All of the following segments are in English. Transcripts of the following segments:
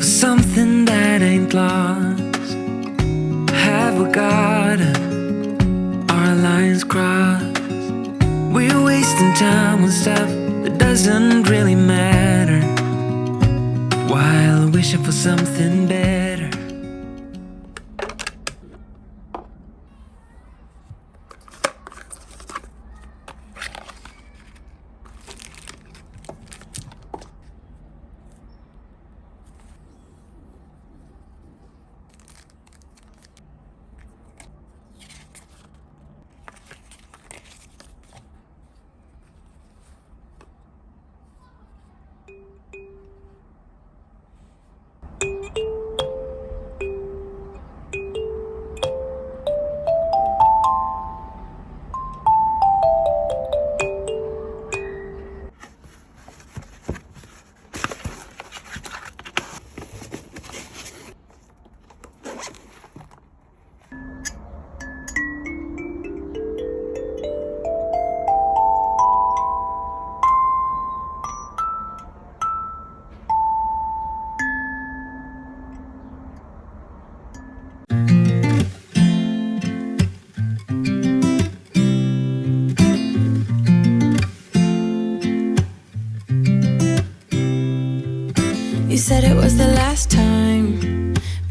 for something that ain't lost? Have we gotten our lines crossed? We're wasting time on stuff that doesn't really matter While wishing for something better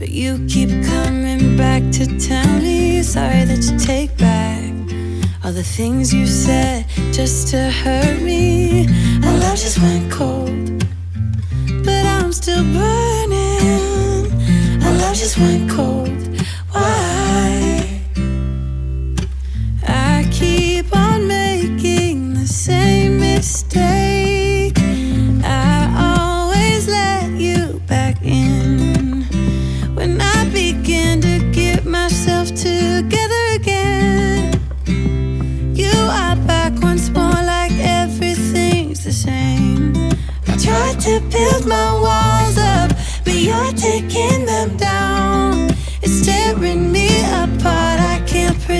but you keep coming back to tell me sorry that you take back all the things you said just to hurt me. Our love just went cold, but I'm still burning. Our love just went cold. Why? I keep on making the same mistake.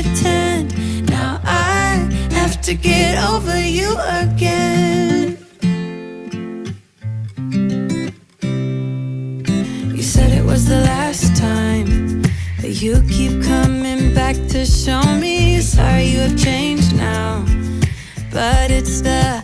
Pretend. Now I have to get over you again. You said it was the last time, but you keep coming back to show me. Sorry, you have changed now, but it's the